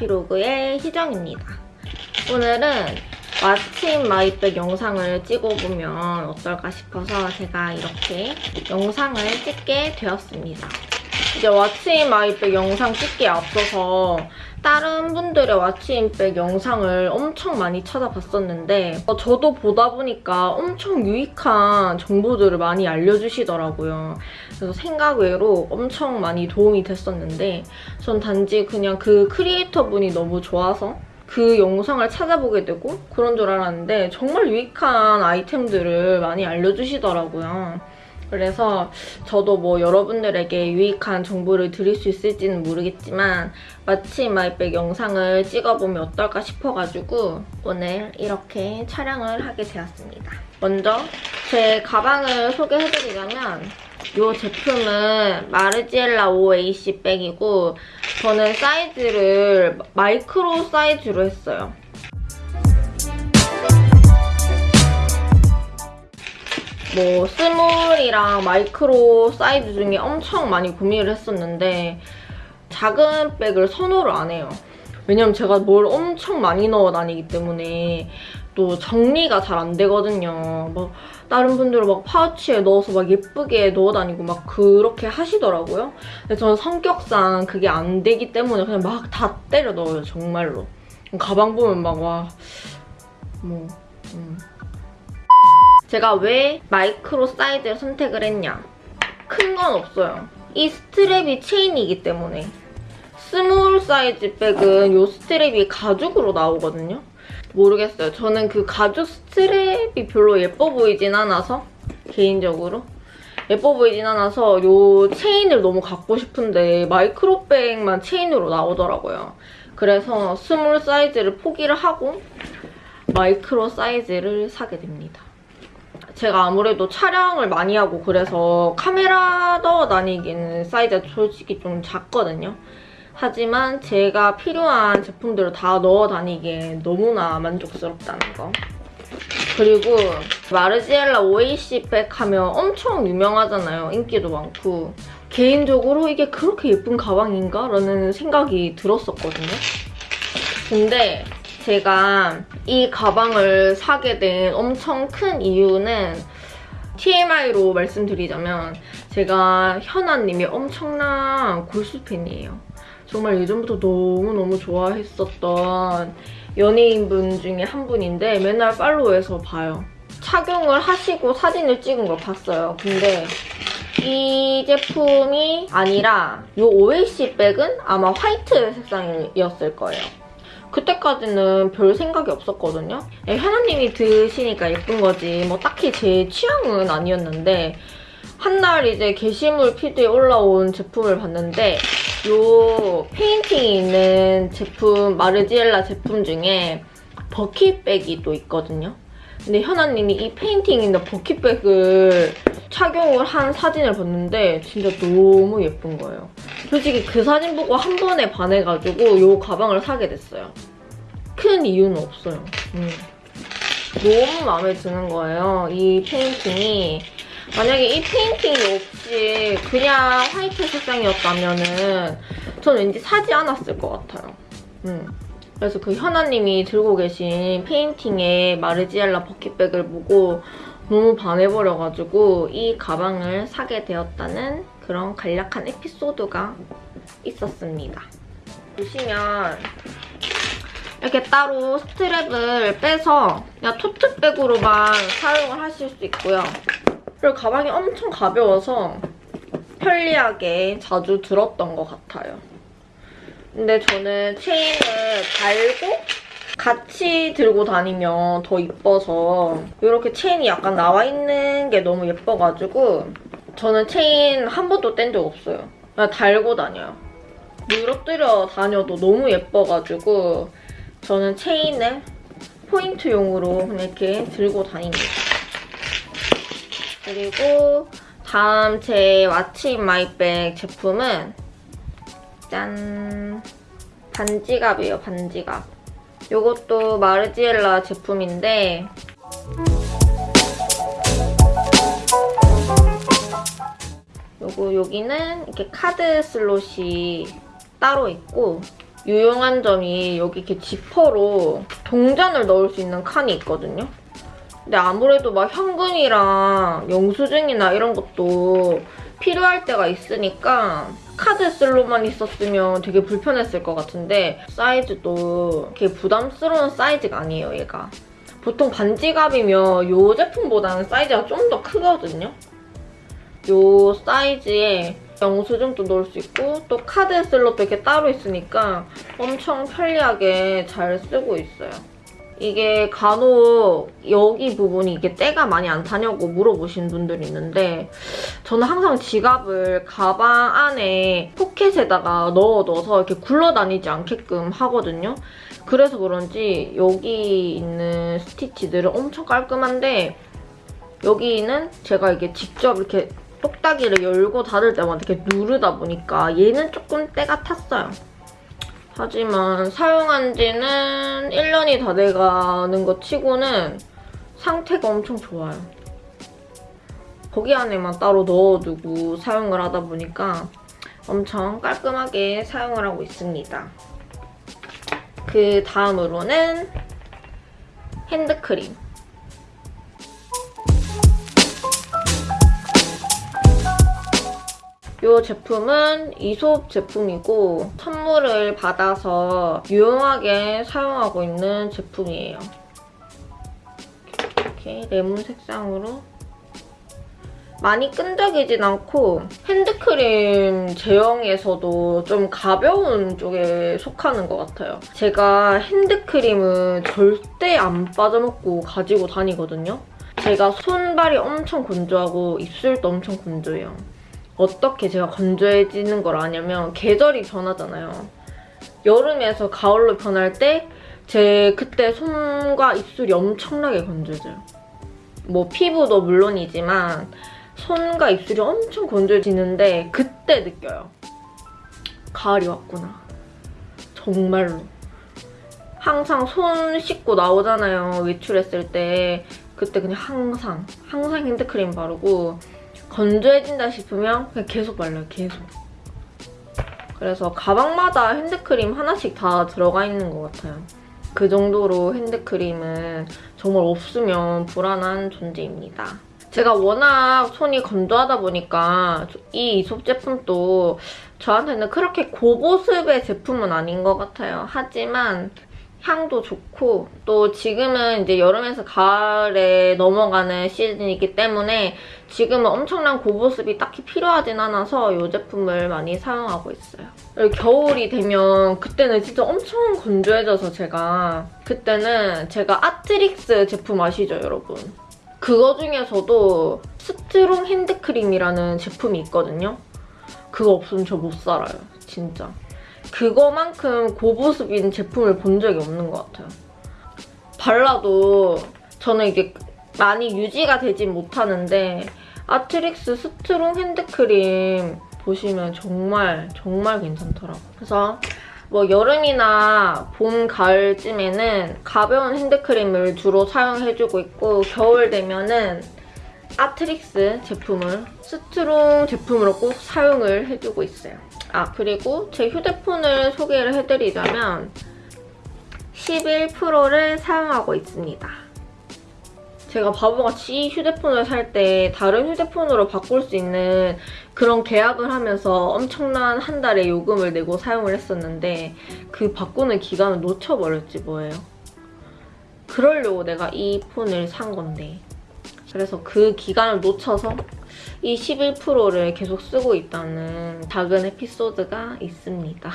에피로그의 희정입니다. 오늘은 what's in my bag 영상을 찍어보면 어떨까 싶어서 제가 이렇게 영상을 찍게 되었습니다. 이제 what's in my bag 영상 찍기에 앞서서 다른 분들의 what's in bag 영상을 엄청 많이 찾아봤었는데 어, 저도 보다 보니까 엄청 유익한 정보들을 많이 알려주시더라고요. 그래서 생각 외로 엄청 많이 도움이 됐었는데 전 단지 그냥 그 크리에이터 분이 너무 좋아서 그 영상을 찾아보게 되고 그런 줄 알았는데 정말 유익한 아이템들을 많이 알려주시더라고요. 그래서 저도 뭐 여러분들에게 유익한 정보를 드릴 수 있을지는 모르겠지만 what's in my bag 영상을 찍어보면 어떨까 싶어가지고 오늘 이렇게 촬영을 하게 되었습니다. 먼저 제 가방을 소개해드리자면 이 제품은 마르지엘라 5AC 백이고 저는 사이즈를 마이크로 사이즈로 했어요. 뭐 small이랑 마이크로 사이즈 중에 엄청 많이 고민을 했었는데 작은 백을 선호를 안 해요. 왜냐면 제가 뭘 엄청 많이 넣어 다니기 때문에 또 정리가 잘 안 되거든요. 막 다른 분들은 막 파우치에 넣어서 막 예쁘게 넣어 다니고 막 그렇게 하시더라고요. 근데 저는 성격상 그게 안 되기 때문에 그냥 막 다 때려 넣어요, 정말로. 가방 보면 막 와, 뭐, 음. 제가 왜 마이크로 사이즈를 선택을 했냐? 큰 건 없어요. 이 strap이 체인이기 때문에. small 사이즈 백은 이 strap이 가죽으로 나오거든요. 모르겠어요. 저는 그 가죽 strap이 별로 예뻐 보이진 않아서 개인적으로 예뻐 보이진 않아서 이 체인을 너무 갖고 싶은데 마이크로백만 체인으로 나오더라고요. 그래서 small 사이즈를 포기를 하고 마이크로 사이즈를 사게 됩니다. 제가 아무래도 촬영을 많이 하고 그래서 카메라 넣어 다니기는 사이즈가 솔직히 좀 작거든요. 하지만 제가 필요한 제품들을 다 넣어 다니기에 너무나 만족스럽다는 거. 그리고 마르지엘라 오에이시 백 하면 엄청 유명하잖아요. 인기도 많고. 개인적으로 이게 그렇게 예쁜 가방인가? 라는 생각이 들었었거든요. 근데 제가 이 가방을 사게 된 엄청 큰 이유는 TMI로 말씀드리자면 제가 현아님이 엄청난 골수팬이에요. 정말 예전부터 너무너무 좋아했었던 연예인분 중에 한 분인데 맨날 팔로우해서 봐요. 착용을 하시고 사진을 찍은 걸 봤어요. 근데 이 제품이 아니라 이 오에시 백은 아마 화이트 색상이었을 거예요. 그때까지는 별 생각이 없었거든요. 예, 현아님이 드시니까 예쁜 거지 뭐 딱히 제 취향은 아니었는데 한 날 이제 게시물 feed에 올라온 제품을 봤는데 이 페인팅이 있는 제품 마르지엘라 제품 중에 bucket bag이 또 있거든요. 근데 현아님이 이 페인팅 있는 bucket bag을 착용을 한 사진을 봤는데 진짜 너무 예쁜 거예요. 솔직히 그 사진 보고 한 번에 반해가지고 이 가방을 사게 됐어요. 큰 이유는 없어요. 음. 너무 마음에 드는 거예요. 이 페인팅이. 만약에 이 페인팅이 없이 그냥 화이트 색상이었다면 은 저는 왠지 사지 않았을 것 같아요. 음. 그래서 그 현아님이 들고 계신 페인팅의 마르지엘라 bucket bag을 보고 너무 반해버려가지고 이 가방을 사게 되었다는 그런 간략한 에피소드가 있었습니다. 보시면 이렇게 따로 strap을 빼서 그냥 tote bag으로만 사용을 하실 수 있고요. 그리고 가방이 엄청 가벼워서 편리하게 자주 들었던 것 같아요. 근데 저는 체인을 달고 같이 들고 다니면 더 이뻐서 이렇게 체인이 약간 나와 있는 게 너무 예뻐가지고 저는 체인 한 번도 뗀 적 없어요. 그냥 달고 다녀요. 늘어뜨려 다녀도 너무 예뻐가지고 저는 체인을 포인트용으로 이렇게 들고 다닙니다. 그리고 다음 제 what's in my bag 제품은 짠! 반지갑이에요, 반지갑. 이것도 마르지엘라 제품인데 요거 여기는 이렇게 카드 slot이 따로 있고 유용한 점이 여기 이렇게 지퍼로 동전을 넣을 수 있는 칸이 있거든요. 근데 아무래도 막 현금이랑 영수증이나 이런 것도 필요할 때가 있으니까 카드 slot만 있었으면 되게 불편했을 것 같은데 사이즈도 이렇게 부담스러운 사이즈가 아니에요, 얘가. 보통 반지갑이면 이 제품보다는 사이즈가 좀 더 크거든요. 이 사이즈에 영수증도 넣을 수 있고 또 카드 슬롯도 이렇게 따로 있으니까 엄청 편리하게 잘 쓰고 있어요. 이게 간혹 여기 부분이 이게 때가 많이 안 타냐고 물어보신 분들이 있는데 저는 항상 지갑을 가방 안에 포켓에다가 넣어둬서 이렇게 굴러다니지 않게끔 하거든요. 그래서 그런지 여기 있는 스티치들은 엄청 깔끔한데 여기는 제가 이게 직접 이렇게 똑딱이를 열고 닫을 때마다 이렇게 누르다 보니까 얘는 조금 때가 탔어요. 하지만 사용한 지는 1년이 다 돼가는 것 치고는 상태가 엄청 좋아요. 거기 안에만 따로 넣어두고 사용을 하다 보니까 엄청 깔끔하게 사용을 하고 있습니다. 그 다음으로는 핸드크림. 이 제품은 이솝 제품이고 선물을 받아서 유용하게 사용하고 있는 제품이에요. 이렇게 레몬 색상으로 많이 끈적이진 않고 핸드크림 제형에서도 좀 가벼운 쪽에 속하는 것 같아요. 제가 핸드크림은 절대 안 빠져먹고 가지고 다니거든요. 제가 손발이 엄청 건조하고 입술도 엄청 건조해요. 어떻게 제가 건조해지는 걸 아냐면 계절이 변하잖아요. 여름에서 가을로 변할 때 제 그때 손과 입술이 엄청나게 건조해져요. 뭐 피부도 물론이지만 손과 입술이 엄청 건조해지는데 그때 느껴요. 가을이 왔구나. 정말로. 항상 손 씻고 나오잖아요. 외출했을 때. 그때 그냥 항상, 항상 핸드크림 바르고 건조해진다 싶으면 그냥 계속 발라요, 계속. 그래서 가방마다 핸드크림 하나씩 다 들어가 있는 것 같아요. 그 정도로 핸드크림은 정말 없으면 불안한 존재입니다. 제가 워낙 손이 건조하다 보니까 이 이솝 제품도 저한테는 그렇게 고보습의 제품은 아닌 것 같아요. 하지만 향도 좋고 또 지금은 이제 여름에서 가을에 넘어가는 시즌이기 때문에 지금은 엄청난 고보습이 딱히 필요하진 않아서 이 제품을 많이 사용하고 있어요. 겨울이 되면 그때는 진짜 엄청 건조해져서 제가 그때는 제가 아트릭스 제품 아시죠 여러분? 그거 중에서도 strong 핸드크림이라는 제품이 있거든요. 그거 없으면 저 못 살아요, 진짜. 그거만큼 고보습인 제품을 본 적이 없는 것 같아요. 발라도 저는 이게 많이 유지가 되진 못하는데 아트릭스 strong 핸드크림 보시면 정말 정말 괜찮더라고요. 그래서 뭐 여름이나 봄, 가을쯤에는 가벼운 핸드크림을 주로 사용해주고 있고 겨울 되면은 아트릭스 제품을 strong 제품으로 꼭 사용을 해주고 있어요. 아 그리고 제 휴대폰을 소개를 해드리자면 11 Pro를 사용하고 있습니다. 제가 바보같이 휴대폰을 살 때 다른 휴대폰으로 바꿀 수 있는 그런 계약을 하면서 엄청난 한 달의 요금을 내고 사용을 했었는데 그 바꾸는 기간을 놓쳐버렸지 뭐예요. 그러려고 내가 이 폰을 산 건데 그래서 그 기간을 놓쳐서 이 11%를 계속 쓰고 있다는 작은 에피소드가 있습니다.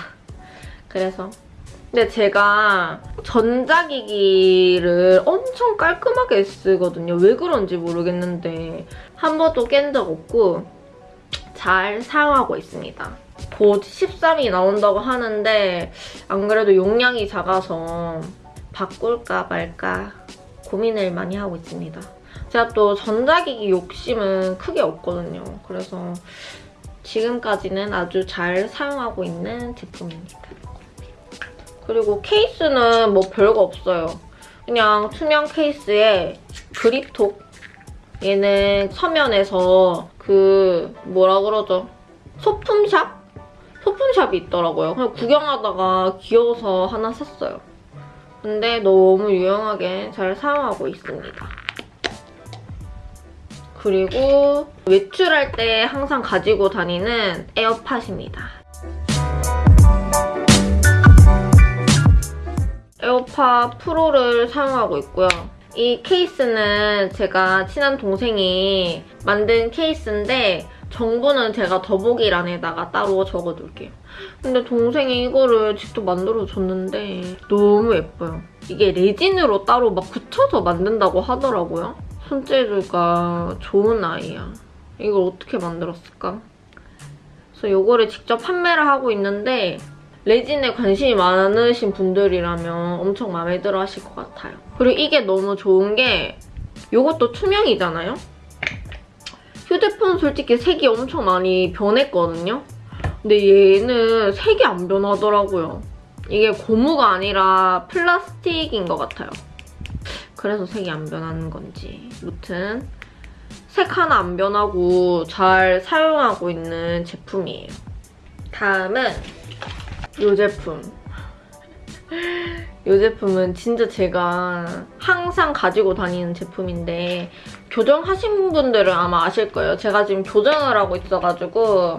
그래서 근데 제가 전자기기를 엄청 깔끔하게 쓰거든요. 왜 그런지 모르겠는데 한 번도 깬 적 없고 잘 사용하고 있습니다. 곧 13이 나온다고 하는데 안 그래도 용량이 작아서 바꿀까 말까 고민을 많이 하고 있습니다. 제가 또 전자기기 욕심은 크게 없거든요. 그래서 지금까지는 아주 잘 사용하고 있는 제품입니다. 그리고 케이스는 뭐 별거 없어요. 그냥 투명 케이스에 그립톡 얘는 서면에서 그 뭐라 그러죠? 소품샵? 소품샵이 있더라고요. 그냥 구경하다가 귀여워서 하나 샀어요. 근데 너무 유용하게 잘 사용하고 있습니다. 그리고 외출할 때 항상 가지고 다니는 AirPod입니다. AirPod Pro를 사용하고 있고요. 이 케이스는 제가 친한 동생이 만든 케이스인데 정보는 제가 더보기란에다가 따로 적어둘게요. 근데 동생이 이거를 직접 만들어줬는데 너무 예뻐요. 이게 레진으로 따로 막 붙여서 만든다고 하더라고요. 손재주가 좋은 아이야. 이걸 어떻게 만들었을까? 그래서 이거를 직접 판매를 하고 있는데 레진에 관심이 많으신 분들이라면 엄청 마음에 들어 하실 것 같아요. 그리고 이게 너무 좋은 게 이것도 투명이잖아요? 휴대폰 솔직히 색이 엄청 많이 변했거든요? 근데 얘는 색이 안 변하더라고요. 이게 고무가 아니라 플라스틱인 것 같아요. 그래서 색이 안 변하는 건지. 무튼 색 하나 안 변하고 잘 사용하고 있는 제품이에요. 다음은 이 제품. 이 제품은 진짜 제가 항상 가지고 다니는 제품인데 교정하신 분들은 아마 아실 거예요. 제가 지금 교정을 하고 있어가지고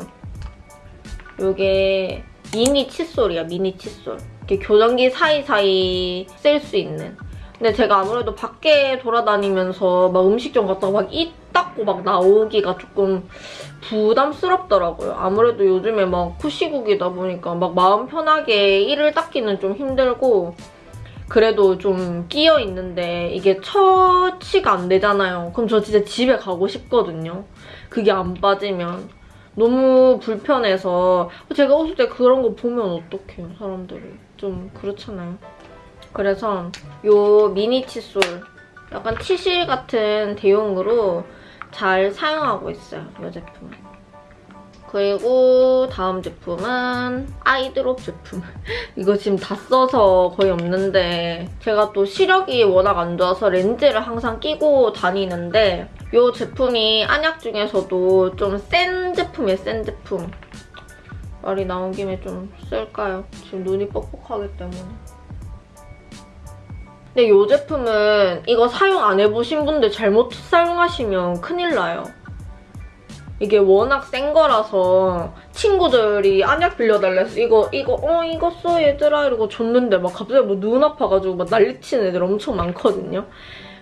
이게 미니 칫솔이야, 미니 칫솔. 이렇게 교정기 사이사이 쓸 수 있는. 근데 제가 아무래도 밖에 돌아다니면서 막 음식점 갔다가 막입 닦고 막 나오기가 조금 부담스럽더라고요. 아무래도 요즘에 막 후시국이다 보니까 막 마음 편하게 이를 닦기는 좀 힘들고 그래도 좀 끼어 있는데 이게 처치가 안 되잖아요. 그럼 저 진짜 집에 가고 싶거든요. 그게 안 빠지면. 너무 불편해서 제가 웃을 때 그런 거 보면 어떡해요, 사람들이. 좀 그렇잖아요. 그래서 이 미니 칫솔 약간 티실 같은 대용으로 잘 사용하고 있어요, 이 제품. 그리고 다음 제품은 아이드롭 제품. 이거 지금 다 써서 거의 없는데 제가 또 시력이 워낙 안 좋아서 렌즈를 항상 끼고 다니는데 이 제품이 안약 중에서도 좀 센 제품이에요, 센 제품. 말이 나온 김에 좀 쓸까요? 지금 눈이 뻑뻑하기 때문에. 근데 이 제품은 이거 사용 안 해보신 분들 잘못 사용하시면 큰일 나요. 이게 워낙 센 거라서 친구들이 안약 빌려달래서 이거 이거 어 이거 써 얘들아 이러고 줬는데 막 갑자기 뭐 눈 아파가지고 막 난리치는 애들 엄청 많거든요.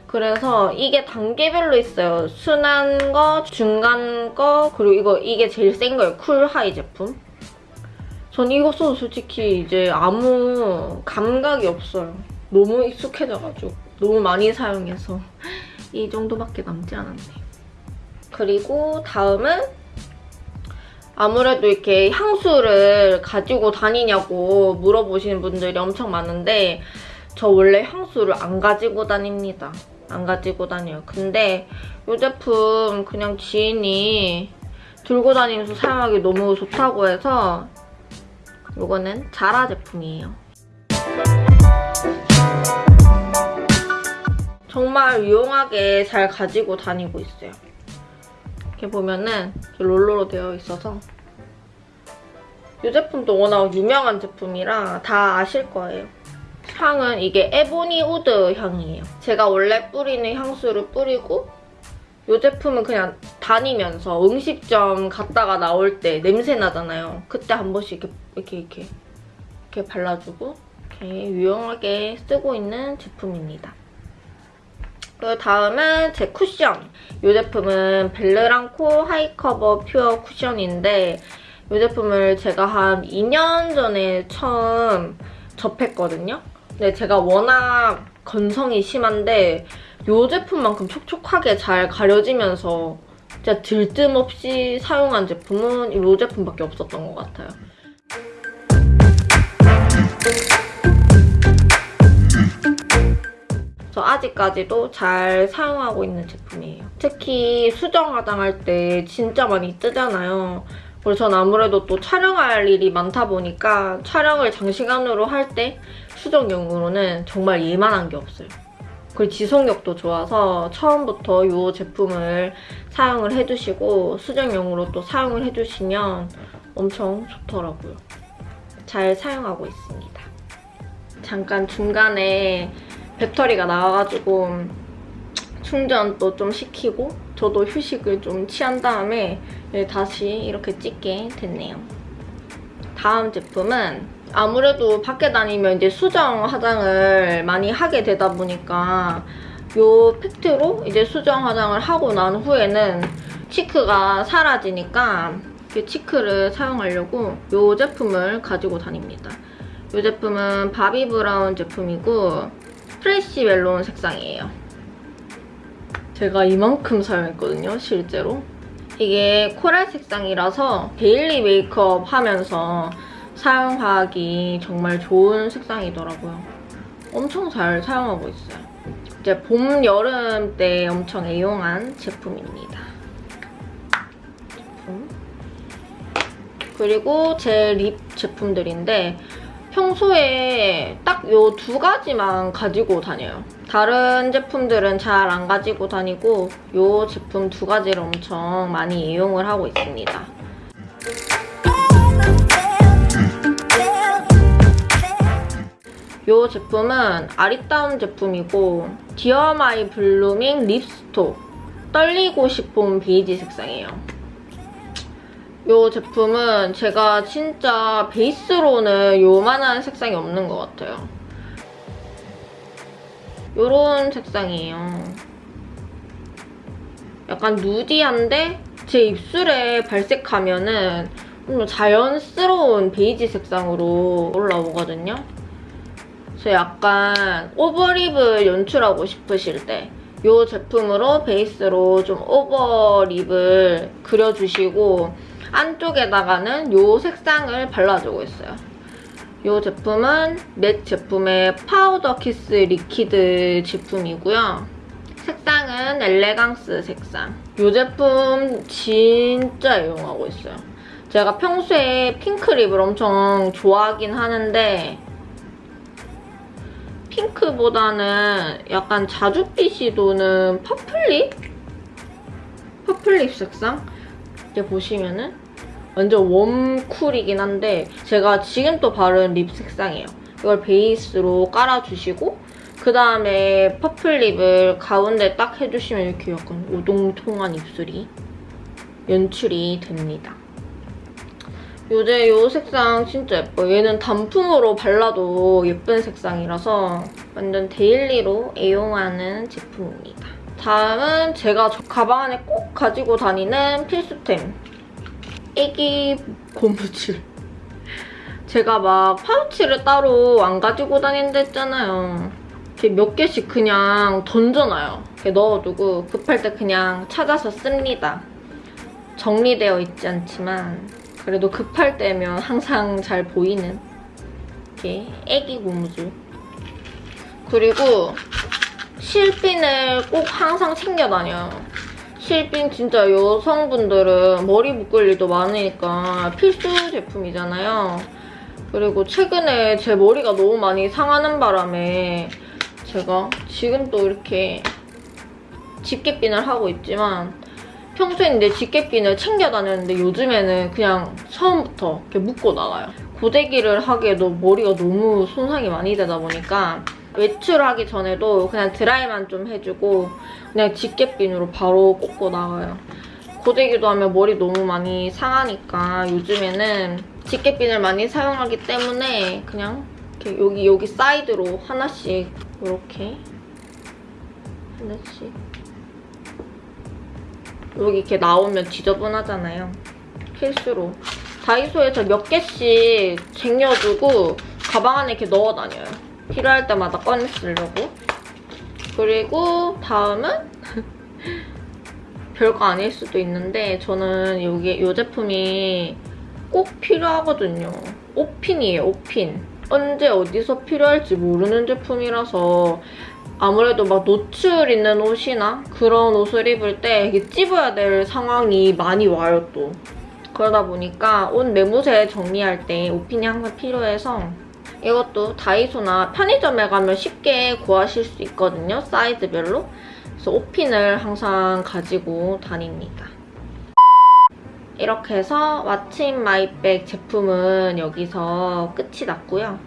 그래서 이게 단계별로 있어요. 순한 거, 중간 거, 그리고 이거 이게 제일 센 거예요. 쿨하이 제품. 전 이거 써도 솔직히 이제 아무 감각이 없어요. 너무 익숙해져가지고 너무 많이 사용해서 이 정도밖에 남지 않았네요. 그리고 다음은 아무래도 이렇게 향수를 가지고 다니냐고 물어보시는 분들이 엄청 많은데 저 원래 향수를 안 가지고 다닙니다. 안 가지고 다녀요. 근데 이 제품 그냥 지인이 들고 다니면서 사용하기 너무 좋다고 해서 이거는 자라 제품이에요. 정말 유용하게 잘 가지고 다니고 있어요. 이렇게 보면은 롤러로 되어 있어서 이 제품도 워낙 유명한 제품이라 다 아실 거예요. 향은 이게 Ebony Wood 향이에요. 제가 원래 뿌리는 향수를 뿌리고 이 제품은 그냥 다니면서 음식점 갔다가 나올 때 냄새 나잖아요. 그때 한 번씩 이렇게 이렇게 이렇게, 이렇게 발라주고 이렇게 유용하게 쓰고 있는 제품입니다. 그 다음은 제 쿠션. 이 제품은 벨르랑코 High Cover Pure 쿠션인데 이 제품을 제가 한 2년 전에 처음 접했거든요. 근데 제가 워낙 건성이 심한데 이 제품만큼 촉촉하게 잘 가려지면서 진짜 들뜸없이 사용한 제품은 이 제품밖에 없었던 것 같아요. 저 아직까지도 잘 사용하고 있는 제품이에요. 특히 수정 화장할 때 진짜 많이 뜨잖아요. 그리고 전 아무래도 또 촬영할 일이 많다 보니까 촬영을 장시간으로 할 때 수정용으로는 정말 예만한 게 없어요. 그리고 지속력도 좋아서 처음부터 이 제품을 사용을 해주시고 수정용으로 또 사용을 해주시면 엄청 좋더라고요. 잘 사용하고 있습니다. 잠깐 중간에 배터리가 나와가지고 충전도 좀 시키고 저도 휴식을 좀 취한 다음에 예, 다시 이렇게 찍게 됐네요. 다음 제품은 아무래도 밖에 다니면 이제 수정 화장을 많이 하게 되다 보니까 이 팩트로 이제 수정 화장을 하고 난 후에는 치크가 사라지니까 이 치크를 사용하려고 이 제품을 가지고 다닙니다. 이 제품은 바비 브라운 제품이고 Fresh Melon 색상이에요. 제가 이만큼 사용했거든요, 실제로. 이게 coral 색상이라서 daily 메이크업 하면서 사용하기 정말 좋은 색상이더라고요. 엄청 잘 사용하고 있어요. 이제 봄, 여름 때 엄청 애용한 제품입니다. 제품. 그리고 제 lip 제품들인데 평소에 딱 요 두 가지만 가지고 다녀요. 다른 제품들은 잘 안 가지고 다니고 요 제품 두 가지를 엄청 많이 이용을 하고 있습니다. 이 제품은 아리따움 제품이고 Dear My Blooming Lips Talk 떨리고 싶은 베이지 색상이에요. 이 제품은 제가 진짜 베이스로는 요만한 색상이 없는 것 같아요. 요런 색상이에요. 약간 누디한데 제 입술에 발색하면은 좀 자연스러운 베이지 색상으로 올라오거든요. 그래서 약간 오버립을 연출하고 싶으실 때 이 제품으로 베이스로 좀 오버립을 그려주시고 안쪽에다가는 이 색상을 발라주고 있어요. 이 제품은 MAC 제품의 Powder Kiss Liquid 제품이고요. 색상은 Elegance 색상. 이 제품 진짜 애용하고 있어요. 제가 평소에 핑크 lip을 엄청 좋아하긴 하는데 핑크보다는 약간 자줏빛이 도는 purple lip? purple lip 색상? 이렇게 보시면은 완전 warm cool이긴 한데 제가 지금 또 바른 lip 색상이에요. 이걸 베이스로 깔아주시고 그다음에 purple lip을 가운데 딱 해주시면 이렇게 약간 오동통한 입술이 연출이 됩니다. 요새 이 색상 진짜 예뻐요. 얘는 단품으로 발라도 예쁜 색상이라서 완전 daily로 애용하는 제품입니다. 다음은 제가 가방 안에 꼭 가지고 다니는 필수템. 애기 고무줄. 제가 막 파우치를 따로 안 가지고 다닌다 했잖아요. 이렇게 몇 개씩 그냥 던져놔요. 이렇게 넣어두고 급할 때 그냥 찾아서 씁니다. 정리되어 있지 않지만 그래도 급할 때면 항상 잘 보이는 이렇게 애기 고무줄. 그리고 실핀을 꼭 항상 챙겨 다녀요. 실핀 진짜 여성분들은 머리 묶을 일도 많으니까 필수 제품이잖아요. 그리고 최근에 제 머리가 너무 많이 상하는 바람에 제가 지금 또 이렇게 집게핀을 하고 있지만 평소에 이제 집게핀을 챙겨 다녔는데 요즘에는 그냥 처음부터 이렇게 묶고 나가요. 고데기를 하기에도 머리가 너무 손상이 많이 되다 보니까 외출하기 전에도 그냥 드라이만 좀 해주고 그냥 집게핀으로 바로 꽂고 나가요. 고데기도 하면 머리 너무 많이 상하니까 요즘에는 집게핀을 많이 사용하기 때문에 그냥 여기 여기 사이드로 하나씩 이렇게 하나씩 여기 이렇게 나오면 지저분하잖아요. 필수로. 다이소에서 몇 개씩 쟁여두고 가방 안에 이렇게 넣어 다녀요. 필요할 때마다 꺼내 쓰려고. 그리고 다음은 별거 아닐 수도 있는데 저는 여기 이 제품이 꼭 필요하거든요. 옷핀이에요, 옷핀. 언제 어디서 필요할지 모르는 제품이라서 아무래도 막 노출 있는 옷이나 그런 옷을 입을 때 이게 찝어야 될 상황이 많이 와요, 또. 그러다 보니까 옷 매무새 정리할 때 옷핀이 항상 필요해서 이것도 다이소나 편의점에 가면 쉽게 구하실 수 있거든요, 사이즈별로. 그래서 옷핀을 항상 가지고 다닙니다. 이렇게 해서 What's in my bag 제품은 여기서 끝이 났고요.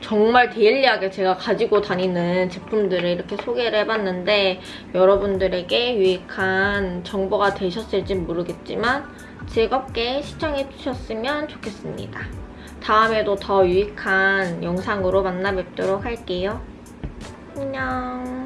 정말 daily하게 제가 가지고 다니는 제품들을 이렇게 소개를 해봤는데 여러분들에게 유익한 정보가 되셨을지 모르겠지만 즐겁게 시청해주셨으면 좋겠습니다. 다음에도 더 유익한 영상으로 만나 뵙도록 할게요. 안녕.